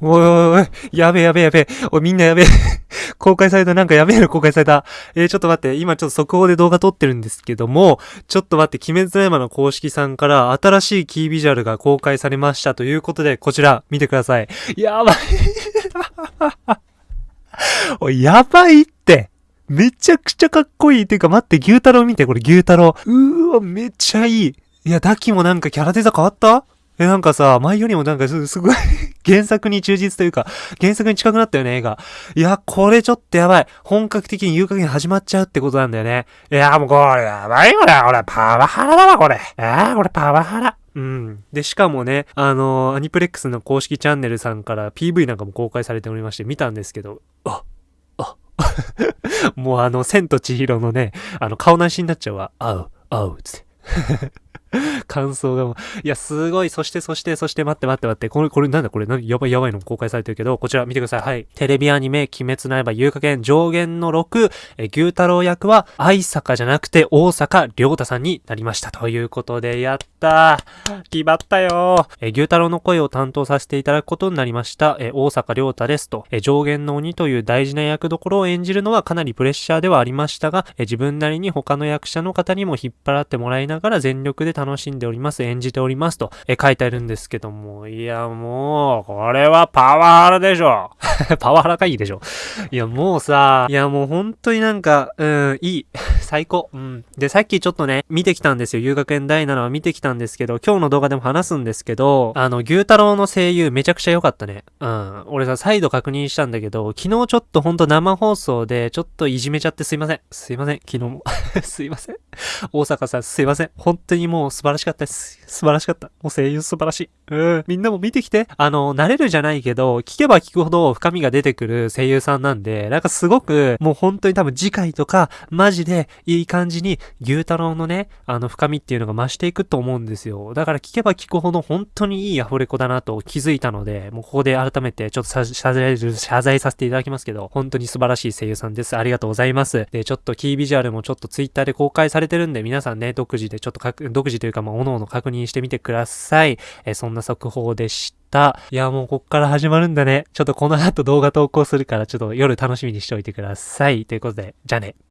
おいおいおい、やべえやべえやべえ。おい、みんなやべえ。公開された、なんかやべえの公開された。えー、ちょっと待って、今ちょっと速報で動画撮ってるんですけども、ちょっと待って、鬼滅の刃の公式さんから新しいキービジュアルが公開されましたということで、こちら、見てください。やばい。おい、やばいって。めちゃくちゃかっこいい。ていうか待って、牛太郎見て、これ牛太郎。うーわ、めっちゃいい。いや、ダキもなんかキャラデザ変わった？え、なんかさ、前よりもなんかすすごい原作に忠実というか、原作に近くなったよね、映画。いや、これちょっとやばい。本格的に言う加減始まっちゃうってことなんだよね。いや、もうこれやばいこれ。俺、パワハラだわ、これ。えー、これパワハラ。うん。で、しかもね、あのー、アニプレックスの公式チャンネルさんから PV なんかも公開されておりまして、見たんですけど、あ、あ、もうあの、千と千尋のね、あの、顔なしになっちゃうわ。あう、あう、つって。感想がもう、いや、すごい、そして、そして、そして、待って待って待って、これ、これ、なんだこれ、なやばいやばいの公開されてるけど、こちら見てください。はい。テレビアニメ、鬼滅の刃、遊加減、上限の6、え、牛太郎役は、愛坂じゃなくて、大阪良太さんになりました。ということで、やったー。決まったよー。え、牛太郎の声を担当させていただくことになりました。え、大阪良太ですと、え、上限の鬼という大事な役どころを演じるのはかなりプレッシャーではありましたが、え、自分なりに他の役者の方にも引っ張らってもらいながら全力で楽しんでおります。演じておりますと、え書いてあるんですけども、いやもう、これはパワハラでしょ。パワハラがいいでしょ。いやもうさ、いやもう本当になんか、うん、いい。最高。うん。で、さっきちょっとね、見てきたんですよ。遊学園第7話見てきたんですけど、今日の動画でも話すんですけど、あの、牛太郎の声優めちゃくちゃ良かったね。うん。俺さ、再度確認したんだけど、昨日ちょっとほんと生放送で、ちょっといじめちゃってすいません。すいません。昨日も。すいません。大阪さん、すいません。本当にもう素晴らしかったです。素晴らしかった。もう声優素晴らしい。うん。みんなも見てきて。あの、慣れるじゃないけど、聞けば聞くほど深みが出てくる声優さんなんで、なんかすごく、もう本当に多分次回とか、マジでいい感じに、牛太郎のね、あの深みっていうのが増していくと思うんですよ。だから聞けば聞くほど本当にいいアフレコだなと気づいたので、もうここで改めてちょっと謝罪、謝罪させていただきますけど、本当に素晴らしい声優さんです。ありがとうございます。で、ちょっとキービジュアルもちょっとツイッターで公開されてるんで、皆さんね、独自でちょっと独自というか、まあ、おのおの確認してみてください。え、そんな速報でした。いや、もうこっから始まるんだね。ちょっとこの後動画投稿するから、ちょっと夜楽しみにしておいてください。ということで、じゃあね。